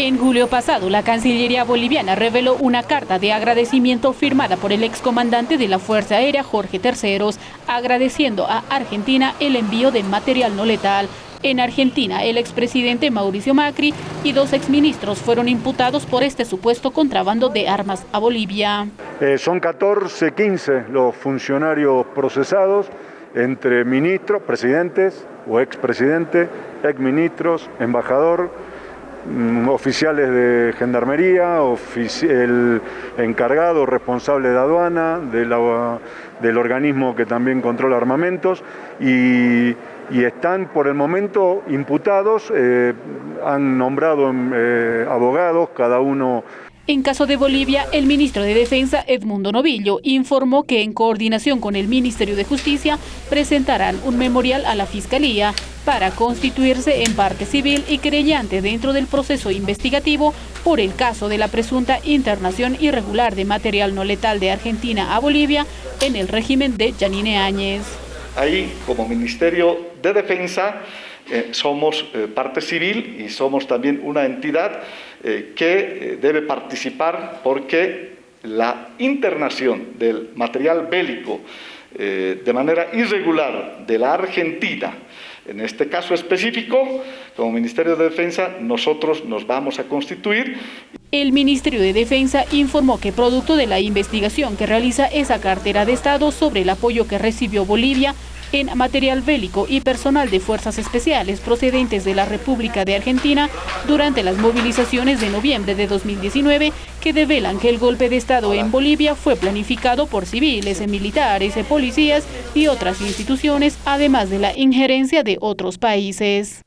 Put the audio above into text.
En julio pasado, la Cancillería boliviana reveló una carta de agradecimiento firmada por el excomandante de la Fuerza Aérea, Jorge Terceros, agradeciendo a Argentina el envío de material no letal. En Argentina, el expresidente Mauricio Macri y dos exministros fueron imputados por este supuesto contrabando de armas a Bolivia. Eh, son 14, 15 los funcionarios procesados entre ministros, presidentes o expresidente, exministros, embajador, oficiales de gendarmería, el encargado responsable de aduana, del organismo que también controla armamentos y, están por el momento imputados, eh, han nombrado eh, abogados, cada uno. En caso de Bolivia, el ministro de Defensa, Edmundo Novillo, informó que en coordinación con el Ministerio de Justicia presentarán un memorial a la Fiscalía para constituirse en parte civil y creyente dentro del proceso investigativo por el caso de la presunta internación irregular de material no letal de Argentina a Bolivia en el régimen de Janine Áñez. Ahí, como Ministerio de Defensa, eh, somos eh, parte civil y somos también una entidad eh, que debe participar porque la internación del material bélico de manera irregular de la Argentina, en este caso específico, como Ministerio de Defensa, nosotros nos vamos a constituir. El Ministerio de Defensa informó que producto de la investigación que realiza esa cartera de Estado sobre el apoyo que recibió Bolivia en material bélico y personal de fuerzas especiales procedentes de la República de Argentina durante las movilizaciones de noviembre de 2019 que develan que el golpe de Estado en Bolivia fue planificado por civiles, militares, policías y otras instituciones, además de la injerencia de otros países.